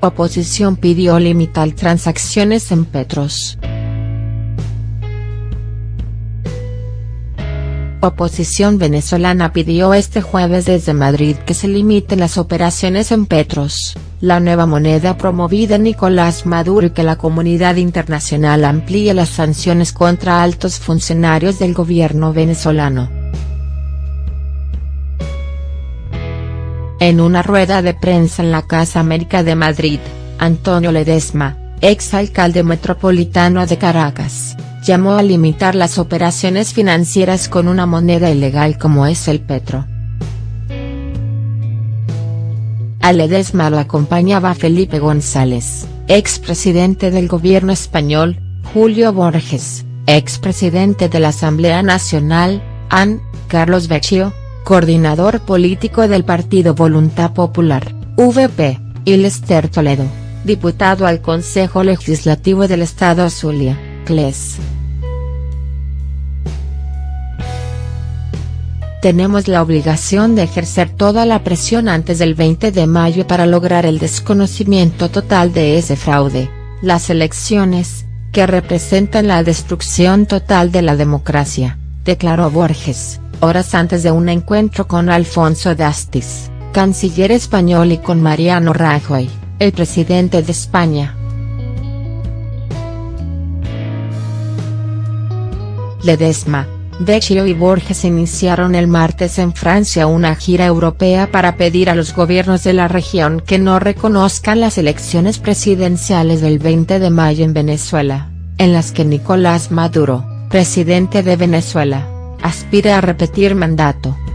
Oposición pidió limitar transacciones en Petros. Oposición venezolana pidió este jueves desde Madrid que se limiten las operaciones en Petros, la nueva moneda promovida Nicolás Maduro y que la comunidad internacional amplíe las sanciones contra altos funcionarios del gobierno venezolano. En una rueda de prensa en la Casa América de Madrid, Antonio Ledesma, ex alcalde metropolitano de Caracas, llamó a limitar las operaciones financieras con una moneda ilegal como es el petro. A Ledesma lo acompañaba Felipe González, expresidente del gobierno español, Julio Borges, expresidente de la Asamblea Nacional, AN, Carlos Vecchio, coordinador político del Partido Voluntad Popular, VP, y Lester Toledo, diputado al Consejo Legislativo del Estado Zulia, CLES. Tenemos la obligación de ejercer toda la presión antes del 20 de mayo para lograr el desconocimiento total de ese fraude, las elecciones, que representan la destrucción total de la democracia, declaró Borges horas antes de un encuentro con Alfonso Dastis, canciller español y con Mariano Rajoy, el presidente de España. Ledesma, Vecchio y Borges iniciaron el martes en Francia una gira europea para pedir a los gobiernos de la región que no reconozcan las elecciones presidenciales del 20 de mayo en Venezuela, en las que Nicolás Maduro, presidente de Venezuela, aspira a repetir mandato.